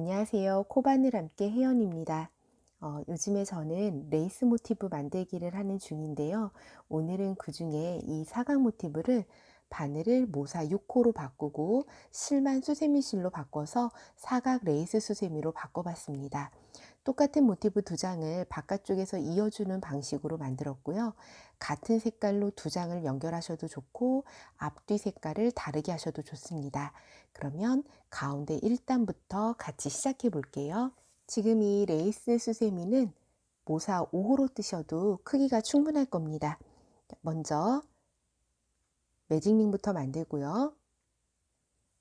안녕하세요. 코바늘 함께 혜연입니다. 어, 요즘에 저는 레이스 모티브 만들기를 하는 중인데요. 오늘은 그 중에 이 사각 모티브를 바늘을 모사 6호로 바꾸고 실만 수세미 실로 바꿔서 사각 레이스 수세미로 바꿔봤습니다. 똑같은 모티브 두 장을 바깥쪽에서 이어주는 방식으로 만들었고요. 같은 색깔로 두 장을 연결하셔도 좋고 앞뒤 색깔을 다르게 하셔도 좋습니다. 그러면 가운데 1단부터 같이 시작해 볼게요. 지금 이 레이스 수세미는 모사 5호로 뜨셔도 크기가 충분할 겁니다. 먼저 매직링부터 만들고요.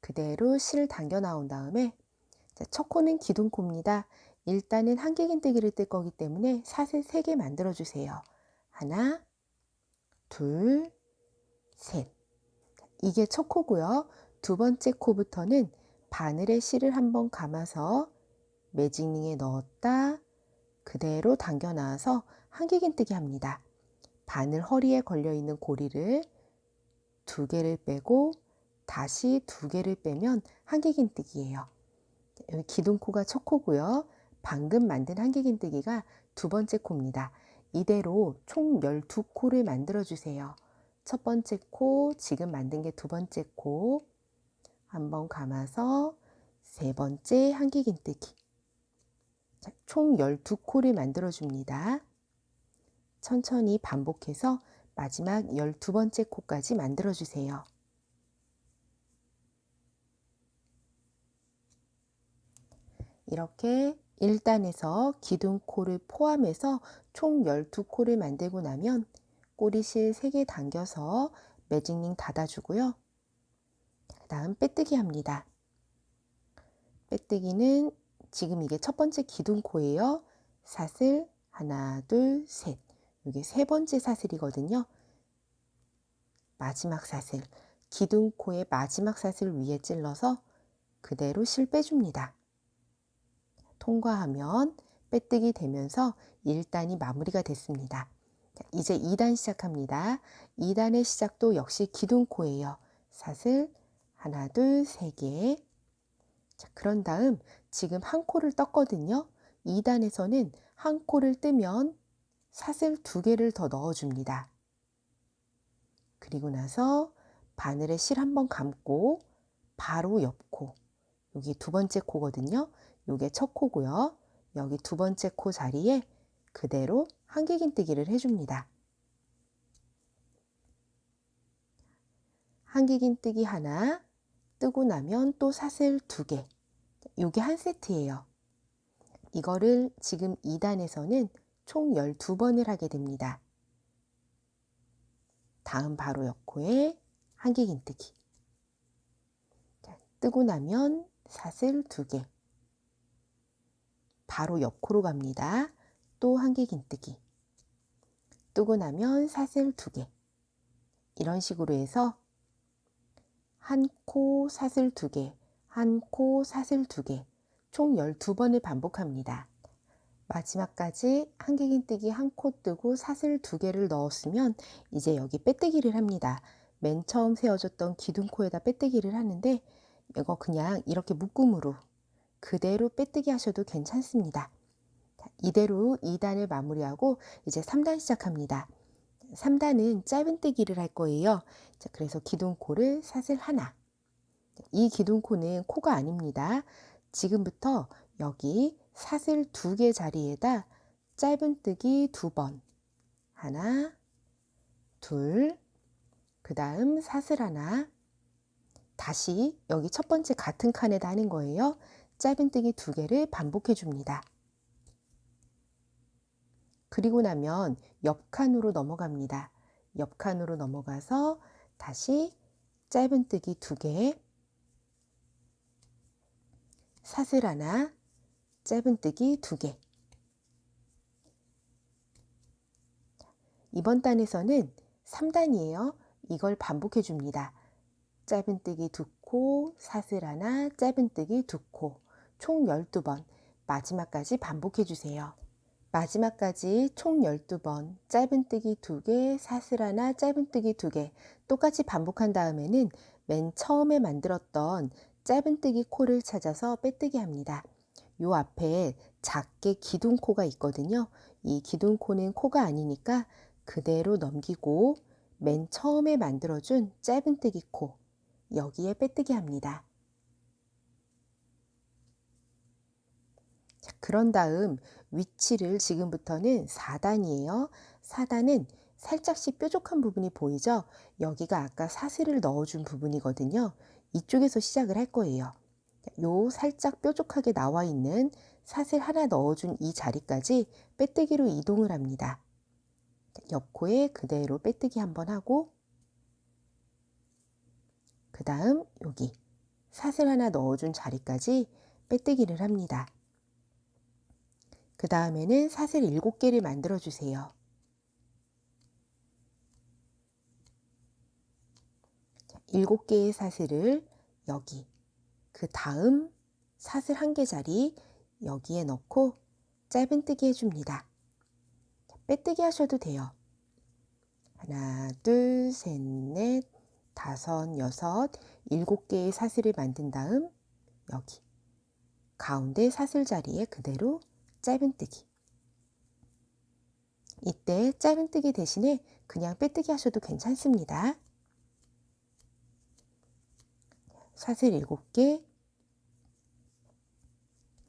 그대로 실 당겨 나온 다음에 첫 코는 기둥코입니다. 일단은 한길긴뜨기를 뜰 거기 때문에 사슬 3개 만들어 주세요. 하나, 둘, 셋. 이게 첫 코고요. 두 번째 코부터는 바늘에 실을 한번 감아서 매직링에 넣었다 그대로 당겨 놔서 한길긴뜨기 합니다. 바늘 허리에 걸려 있는 고리를 두 개를 빼고 다시 두 개를 빼면 한길긴뜨기예요. 여기 기둥코가 첫 코고요. 방금 만든 한길긴뜨기가 두 번째 코입니다. 이대로 총 12코를 만들어 주세요. 첫 번째 코, 지금 만든 게 두 번째 코, 한번 감아서 세 번째 한길긴뜨기. 총 12코를 만들어 줍니다. 천천히 반복해서 마지막 12번째 코까지 만들어 주세요. 이렇게 1단에서 기둥코를 포함해서 총 12코를 만들고 나면 꼬리실 3개 당겨서 매직링 닫아주고요. 그 다음 빼뜨기 합니다. 빼뜨기는 지금 이게 첫 번째 기둥코예요. 사슬 하나 둘 셋. 이게 세 번째 사슬이거든요. 마지막 사슬 기둥코의 마지막 사슬 위에 찔러서 그대로 실 빼줍니다. 통과하면 빼뜨기 되면서 1단이 마무리가 됐습니다. 이제 2단 시작합니다. 2단의 시작도 역시 기둥코예요. 사슬 하나 둘 세 개. 자, 그런 다음 지금 한 코를 떴거든요. 2단에서는 한 코를 뜨면 사슬 두 개를 더 넣어줍니다. 그리고 나서 바늘에 실 한 번 감고 바로 옆코 여기 두 번째 코거든요. 요게 첫 코고요. 여기 두 번째 코 자리에 그대로 한길긴뜨기를 해줍니다. 한길긴뜨기 하나 뜨고 나면 또 사슬 두 개. 요게 한 세트예요. 이거를 지금 2단에서는 총 12번을 하게 됩니다. 다음 바로 옆코에 한길긴뜨기. 뜨고 나면 사슬 두 개. 바로 옆코로 갑니다. 또 한길긴뜨기. 뜨고 나면 사슬 두 개. 이런 식으로 해서 한 코 사슬 두 개, 한 코 사슬 두 개, 총 12번을 반복합니다. 마지막까지 한길긴뜨기 한 코 뜨고 사슬 두 개를 넣었으면 이제 여기 빼뜨기를 합니다. 맨 처음 세워줬던 기둥코에다 빼뜨기를 하는데 이거 그냥 이렇게 묶음으로 그대로 빼뜨기 하셔도 괜찮습니다. 이대로 2단을 마무리하고 이제 3단 시작합니다. 3단은 짧은뜨기를 할 거예요. 자, 그래서 기둥코를 사슬 하나. 이 기둥코는 코가 아닙니다. 지금부터 여기 사슬 두 개 자리에다 짧은뜨기 두 번. 하나, 둘, 그 다음 사슬 하나. 다시 여기 첫 번째 같은 칸에다 하는 거예요. 짧은뜨기 두 개를 반복해 줍니다. 그리고 나면 옆칸으로 넘어갑니다. 옆칸으로 넘어가서 다시 짧은뜨기 두 개, 사슬 하나, 짧은뜨기 두 개. 이번 단에서는 3단이에요. 이걸 반복해 줍니다. 짧은뜨기 두 코, 사슬 하나, 짧은뜨기 두 코, 총 12번 마지막까지 반복해 주세요. 마지막까지 총 12번 짧은뜨기 2개, 사슬 하나, 짧은뜨기 2개 똑같이 반복한 다음에는 맨 처음에 만들었던 짧은뜨기 코를 찾아서 빼뜨기 합니다. 요 앞에 작게 기둥코가 있거든요. 이 기둥코는 코가 아니니까 그대로 넘기고 맨 처음에 만들어준 짧은뜨기 코 여기에 빼뜨기 합니다. 그런 다음 위치를 지금부터는 4단이에요. 4단은 살짝씩 뾰족한 부분이 보이죠? 여기가 아까 사슬을 넣어준 부분이거든요. 이쪽에서 시작을 할 거예요. 요 살짝 뾰족하게 나와 있는 사슬 하나 넣어준 이 자리까지 빼뜨기로 이동을 합니다. 옆코에 그대로 빼뜨기 한번 하고 그 다음 여기 사슬 하나 넣어준 자리까지 빼뜨기를 합니다. 그 다음에는 사슬 7개를 만들어 주세요. 7개의 사슬을 여기 그 다음 사슬 한개 자리 여기에 넣고 짧은뜨기 해줍니다. 빼뜨기 하셔도 돼요. 하나, 둘, 셋, 넷, 다섯, 여섯, 일곱 개의 사슬을 만든 다음 여기 가운데 사슬 자리에 그대로 짧은뜨기. 이때 짧은뜨기 대신에 그냥 빼뜨기 하셔도 괜찮습니다. 사슬 7개,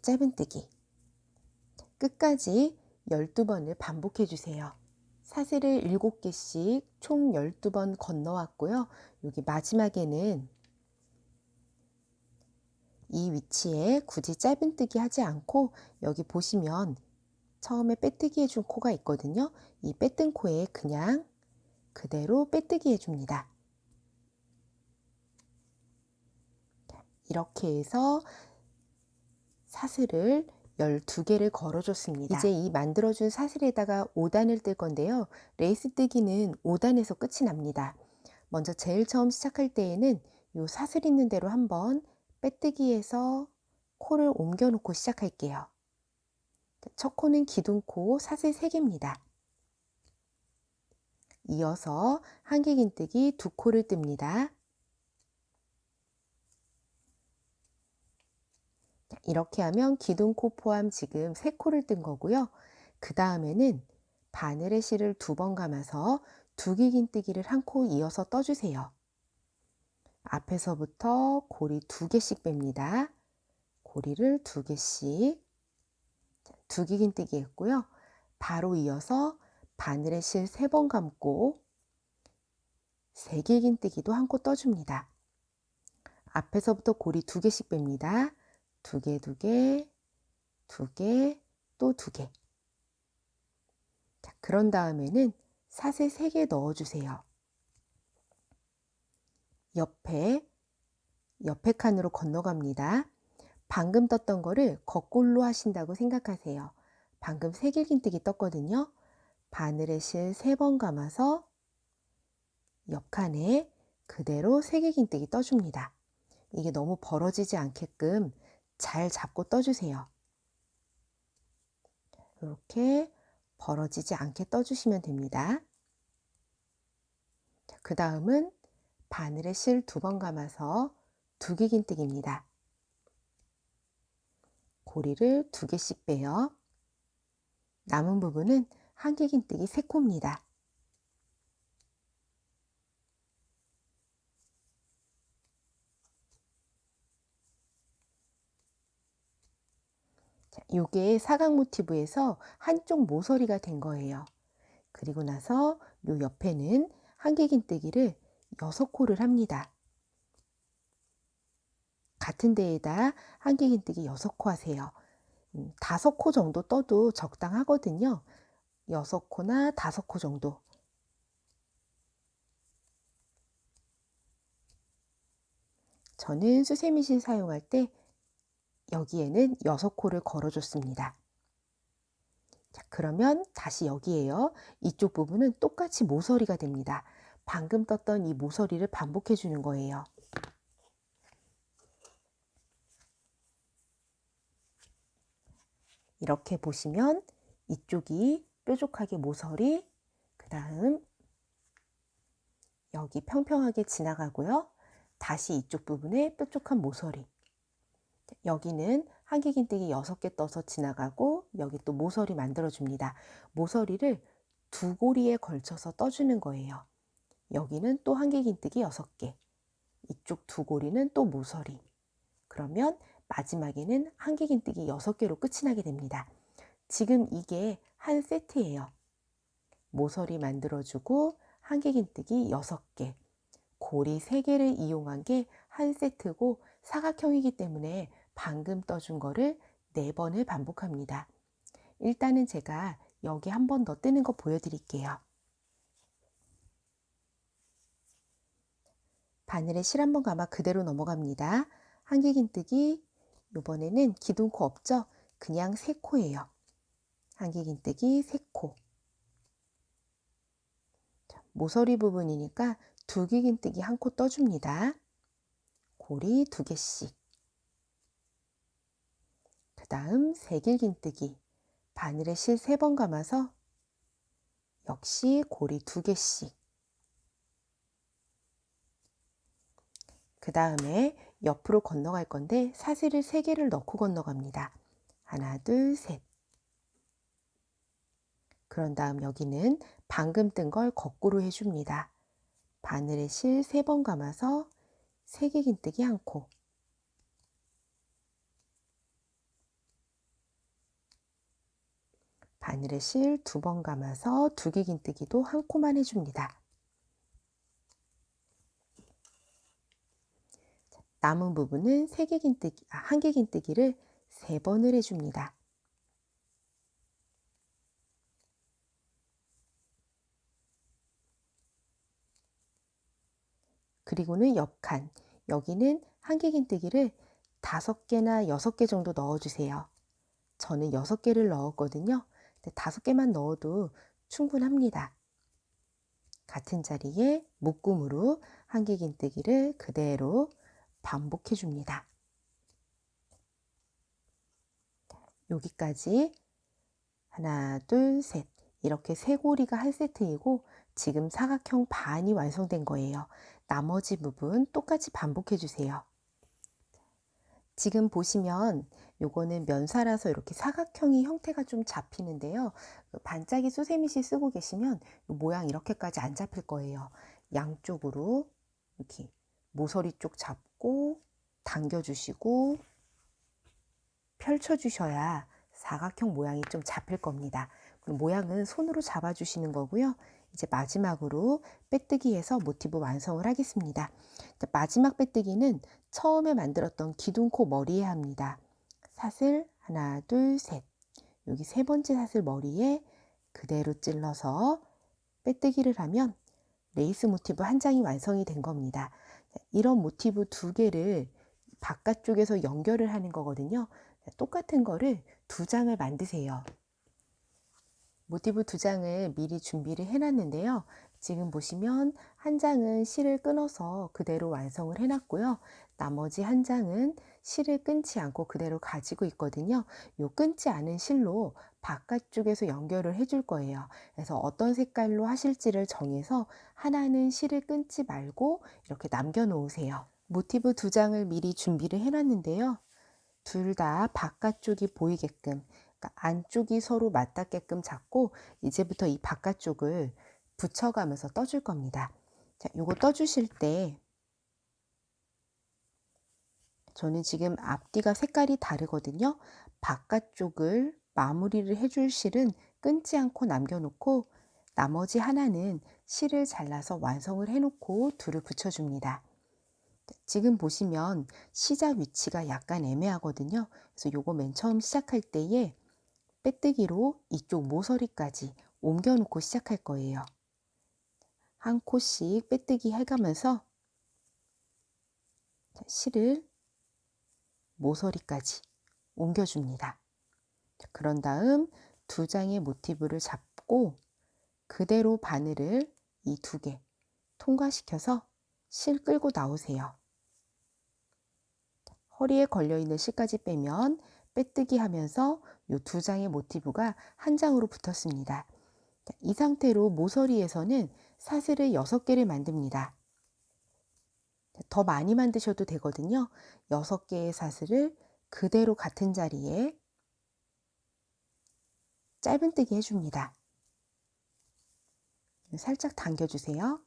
짧은뜨기. 끝까지 12번을 반복해 주세요. 사슬을 7개씩 총 12번 건너왔고요. 여기 마지막에는 이 위치에 굳이 짧은뜨기 하지 않고 여기 보시면 처음에 빼뜨기 해준 코가 있거든요. 이 빼뜬 코에 그냥 그대로 빼뜨기 해줍니다. 이렇게 해서 사슬을 12개를 걸어줬습니다. 이제 이 만들어준 사슬에다가 5단을 뜰 건데요. 레이스 뜨기는 5단에서 끝이 납니다. 먼저 제일 처음 시작할 때에는 이 사슬 있는 대로 한번 빼뜨기해서 코를 옮겨 놓고 시작할게요. 첫 코는 기둥코 사슬 3개입니다. 이어서 한길긴뜨기 두 코를 뜹니다. 이렇게 하면 기둥코 포함 지금 세 코를 뜬 거고요. 그 다음에는 바늘의 실을 두 번 감아서 두길긴뜨기를 한 코 이어서 떠주세요. 앞에서부터 고리 두 개씩 뺍니다. 고리를 두 개씩 두길긴뜨기 했고요. 바로 이어서 바늘의 실 세 번 감고 세길긴뜨기도 한 코 떠줍니다. 앞에서부터 고리 두 개씩 뺍니다. 두 개, 두 개, 두 개, 또 두 개. 자, 그런 다음에는 사슬 세 개 넣어주세요. 옆에, 옆에 칸으로 건너갑니다. 방금 떴던 거를 거꾸로 하신다고 생각하세요. 방금 세길긴뜨기 떴거든요. 바늘의 실 세 번 감아서 옆칸에 그대로 세길긴뜨기 떠줍니다. 이게 너무 벌어지지 않게끔 잘 잡고 떠주세요. 이렇게 벌어지지 않게 떠주시면 됩니다. 그 다음은 바늘에 실 두 번 감아서 두기긴뜨기입니다. 고리를 두 개씩 빼요. 남은 부분은 한길긴뜨기 세 코입니다. 자, 요게 사각 모티브에서 한쪽 모서리가 된 거예요. 그리고 나서 요 옆에는 한길긴뜨기를 6코를 합니다. 같은 데에다 한길긴뜨기 6코 하세요. 음, 5코 정도 떠도 적당하거든요. 6코나 5코 정도. 저는 수세미실 사용할 때 여기에는 6코를 걸어줬습니다. 자, 그러면 다시 여기에요. 이쪽 부분은 똑같이 모서리가 됩니다. 방금 떴던 이 모서리를 반복해 주는 거예요. 이렇게 보시면 이쪽이 뾰족하게 모서리, 그 다음 여기 평평하게 지나가고요. 다시 이쪽 부분에 뾰족한 모서리, 여기는 한길긴뜨기 6개 떠서 지나가고 여기 또 모서리 만들어 줍니다. 모서리를 두 고리에 걸쳐서 떠주는 거예요. 여기는 또 한길긴뜨기 6개 이쪽 두 고리는 또 모서리 그러면 마지막에는 한길긴뜨기 6개로 끝이 나게 됩니다. 지금 이게 한 세트예요. 모서리 만들어주고 한길긴뜨기 6개 고리 3개를 이용한 게 한 세트고 사각형이기 때문에 방금 떠준 거를 4번을 반복합니다. 일단은 제가 여기 한 번 더 뜨는 거 보여드릴게요. 바늘에 실 한번 감아 그대로 넘어갑니다. 한길긴뜨기 이번에는 기둥코 없죠? 그냥 세 코예요. 한길긴뜨기 세 코. 모서리 부분이니까 두길긴뜨기 한 코 떠줍니다. 고리 두 개씩. 그 다음 세길긴뜨기 바늘에 실 세 번 감아서 역시 고리 두 개씩. 그 다음에 옆으로 건너갈 건데 사슬을 세 개를 넣고 건너갑니다. 하나, 둘, 셋. 그런 다음 여기는 방금 뜬 걸 거꾸로 해줍니다. 바늘에 실세번 감아서 세개 긴뜨기 한 코. 바늘에 실두번 감아서 두개 긴뜨기도 한 코만 해줍니다. 남은 부분은 세개 긴뜨기, 아, 한개 긴뜨기를 세 번을 해줍니다. 그리고는 옆칸, 여기는 한길긴뜨기를 다섯 개나 여섯 개 정도 넣어주세요. 저는 여섯 개를 넣었거든요. 다섯 개만 넣어도 충분합니다. 같은 자리에 묶음으로 한길긴뜨기를 그대로 반복해 줍니다. 여기까지 하나, 둘, 셋 이렇게 세 고리가 한 세트이고 지금 사각형 반이 완성된 거예요. 나머지 부분 똑같이 반복해 주세요. 지금 보시면 요거는 면사라서 이렇게 사각형이 형태가 좀 잡히는데요. 그 반짝이 수세미시 쓰고 계시면 모양 이렇게까지 안 잡힐 거예요. 양쪽으로 이렇게 모서리 쪽 잡고 당겨주시고 펼쳐주셔야 사각형 모양이 좀 잡힐 겁니다. 모양은 손으로 잡아주시는 거고요. 이제 마지막으로 빼뜨기해서 모티브 완성을 하겠습니다. 마지막 빼뜨기는 처음에 만들었던 기둥코 머리에 합니다. 사슬 하나 둘 셋 여기 세 번째 사슬 머리에 그대로 찔러서 빼뜨기를 하면 레이스 모티브 한 장이 완성이 된 겁니다. 이런 모티브 두 개를 바깥쪽에서 연결을 하는 거거든요. 똑같은 거를 두 장을 만드세요. 모티브 두 장을 미리 준비를 해놨는데요. 지금 보시면 한 장은 실을 끊어서 그대로 완성을 해놨고요. 나머지 한 장은 실을 끊지 않고 그대로 가지고 있거든요. 요 끊지 않은 실로 바깥쪽에서 연결을 해줄 거예요. 그래서 어떤 색깔로 하실지를 정해서 하나는 실을 끊지 말고 이렇게 남겨 놓으세요. 모티브 두 장을 미리 준비를 해놨는데요. 둘 다 바깥쪽이 보이게끔 그러니까 안쪽이 서로 맞닿게끔 잡고 이제부터 이 바깥쪽을 붙여가면서 떠줄 겁니다. 자, 요거 떠주실 때 저는 지금 앞뒤가 색깔이 다르거든요. 바깥쪽을 마무리를 해줄 실은 끊지 않고 남겨놓고 나머지 하나는 실을 잘라서 완성을 해놓고 둘을 붙여줍니다. 지금 보시면 시작 위치가 약간 애매하거든요. 그래서 요거 맨 처음 시작할 때에 빼뜨기로 이쪽 모서리까지 옮겨 놓고 시작할 거예요. 한 코씩 빼뜨기 해가면서 실을 모서리까지 옮겨줍니다. 그런 다음 두 장의 모티브를 잡고 그대로 바늘을 이 두 개 통과시켜서 실 끌고 나오세요. 허리에 걸려있는 실까지 빼면 빼뜨기 하면서 이 두 장의 모티브가 한 장으로 붙었습니다. 이 상태로 모서리에서는 사슬을 6개를 만듭니다. 더 많이 만드셔도 되거든요. 6개의 사슬을 그대로 같은 자리에 짧은뜨기 해줍니다. 살짝 당겨주세요.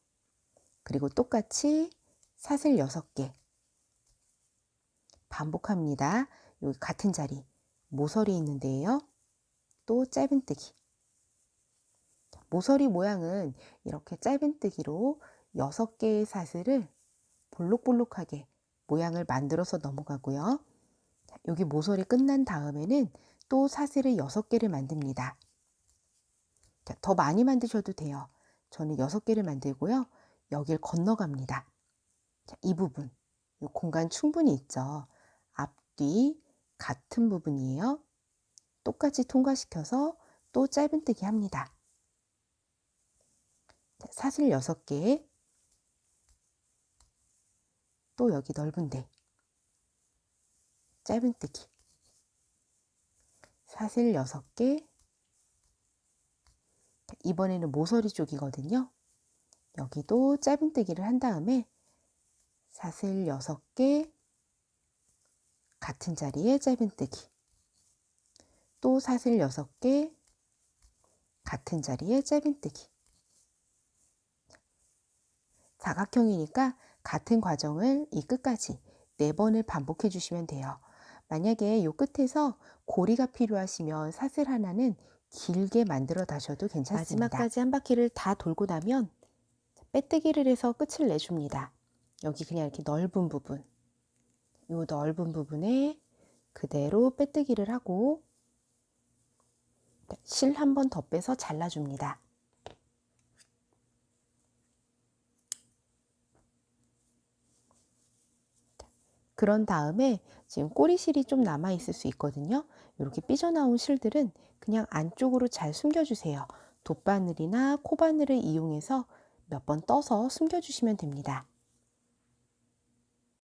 그리고 똑같이 사슬 6개 반복합니다. 여기 같은 자리 모서리 있는데요. 또 짧은뜨기 모서리 모양은 이렇게 짧은뜨기로 6개의 사슬을 볼록볼록하게 모양을 만들어서 넘어가고요. 여기 모서리 끝난 다음에는 또 사슬을 6개를 만듭니다. 더 많이 만드셔도 돼요. 저는 6개를 만들고요. 여길 건너갑니다. 자, 이 부분, 이 공간 충분히 있죠. 앞뒤 같은 부분이에요. 똑같이 통과시켜서 또 짧은뜨기 합니다. 자, 사슬 6개, 또 여기 넓은데. 짧은뜨기. 사슬 6개. 이번에는 모서리 쪽이거든요. 여기도 짧은뜨기를 한 다음에 사슬 6개. 같은 자리에 짧은뜨기. 또 사슬 6개. 같은 자리에 짧은뜨기 사각형이니까 같은 과정을 이 끝까지 네 번을 반복해 주시면 돼요. 만약에 이 끝에서 고리가 필요하시면 사슬 하나는 길게 만들어 다셔도 괜찮습니다. 마지막까지 한 바퀴를 다 돌고 나면 빼뜨기를 해서 끝을 내줍니다. 여기 그냥 이렇게 넓은 부분 이 넓은 부분에 그대로 빼뜨기를 하고 실 한 번 더 빼서 잘라줍니다. 그런 다음에 지금 꼬리실이 좀 남아 있을 수 있거든요. 이렇게 삐져나온 실들은 그냥 안쪽으로 잘 숨겨주세요. 돗바늘이나 코바늘을 이용해서 몇 번 떠서 숨겨주시면 됩니다.